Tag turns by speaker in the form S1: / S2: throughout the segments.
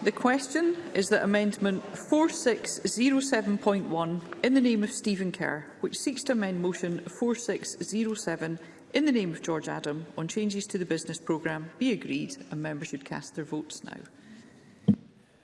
S1: The question is that Amendment 4607.1 in the name of Stephen Kerr, which seeks to amend Motion 4607 in the name of George Adam on changes to the business programme, be agreed and members should cast their votes now.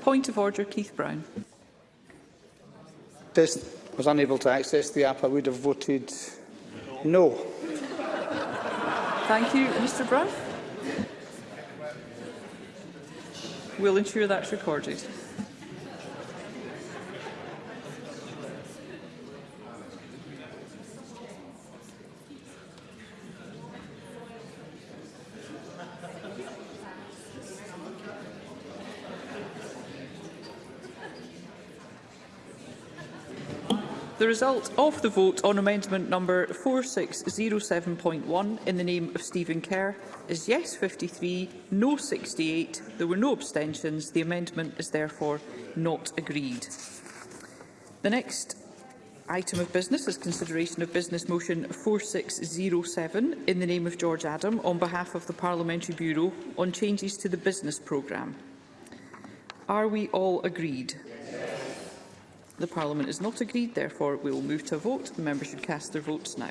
S1: Point of order, Keith Brown.
S2: This was unable to access the app, I would have voted no.
S1: Thank you, Mr Brown. We'll ensure that's recorded. The result of the vote on amendment number 4607.1 in the name of Stephen Kerr is yes 53, no 68. There were no abstentions. The amendment is therefore not agreed. The next item of business is consideration of business motion 4607 in the name of George Adam on behalf of the Parliamentary Bureau on changes to the business programme. Are we all agreed? Yes. The Parliament is not agreed. Therefore, we will move to a vote. The members should cast their votes now.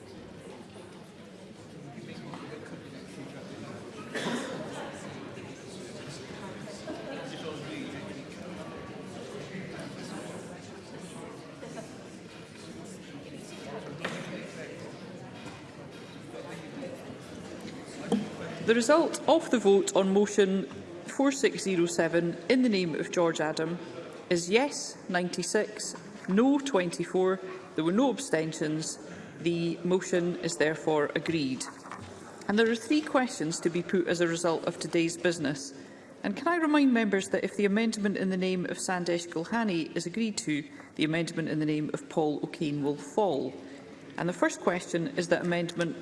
S1: The result of the vote on motion 4607 in the name of George Adam is yes 96, no 24. There were no abstentions. The motion is therefore agreed. And there are three questions to be put as a result of today's business. And can I remind members that if the amendment in the name of Sandesh Gulhani is agreed to, the amendment in the name of Paul O'Kane will fall. And the first question is that amendment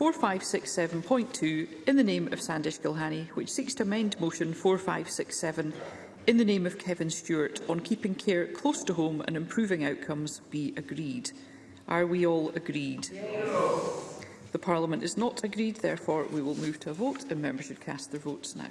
S1: 4567.2 in the name of Sandish Gilhani, which seeks to amend motion 4567 in the name of Kevin Stewart on keeping care close to home and improving outcomes be agreed. Are we all agreed? Yes. The Parliament is not agreed, therefore we will move to a vote and members should cast their votes now.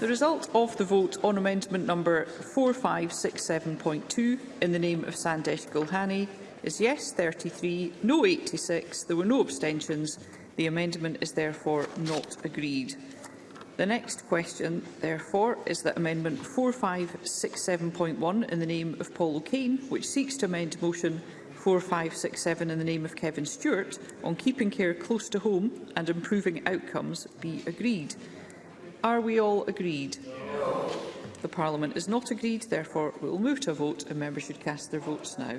S1: The result of the vote on amendment number 4567.2 in the name of Sandesh Gulhani is yes 33, no 86. There were no abstentions. The amendment is therefore not agreed. The next question, therefore, is that Amendment 4567.1 in the name of Paul O'Kane, which seeks to amend Motion 4567 in the name of Kevin Stewart on keeping care close to home and improving outcomes, be agreed. Are we all agreed? No. The Parliament is not agreed, therefore we will move to a vote and members should cast their votes now.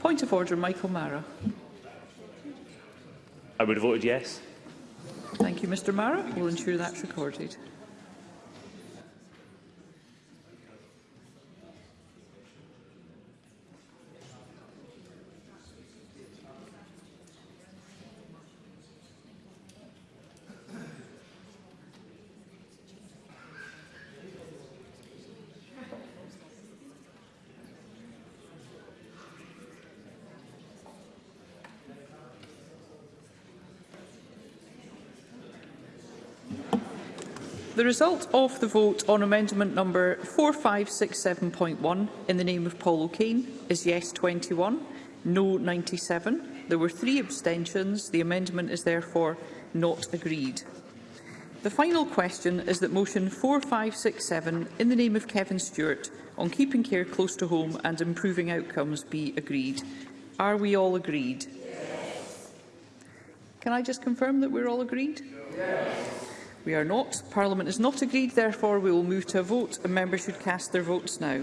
S1: Point of order, Michael Mara.
S3: I would have voted yes.
S1: Thank you, Mr Mara. We'll ensure that's recorded. The result of the vote on amendment number 4567.1 in the name of Paul O'Kane is yes 21, no 97. There were three abstentions. The amendment is therefore not agreed. The final question is that motion 4567 in the name of Kevin Stewart on keeping care close to home and improving outcomes be agreed. Are we all agreed? Yes. Can I just confirm that we're all agreed? Yes. We are not. Parliament is not agreed, therefore we will move to a vote and members should cast their votes now.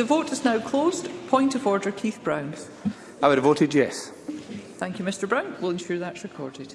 S1: The vote is now closed. Point of order, Keith Brown.
S2: I would have voted yes.
S1: Thank you, Mr Brown. We'll ensure that's recorded.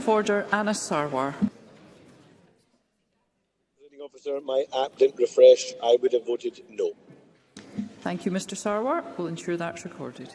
S1: of Order, Anna Sarwar.
S4: Officer, my app didn't refresh. I would have voted no.
S1: Thank you, Mr Sarwar. We'll ensure that's recorded.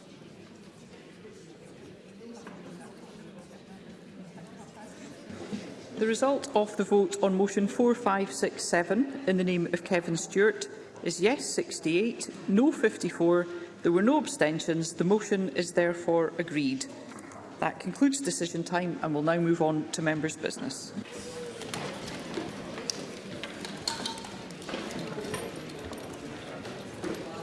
S1: The result of the vote on motion 4567 in the name of Kevin Stewart is yes 68, no 54. There were no abstentions. The motion is therefore agreed. That concludes decision time and we'll now move on to members' business.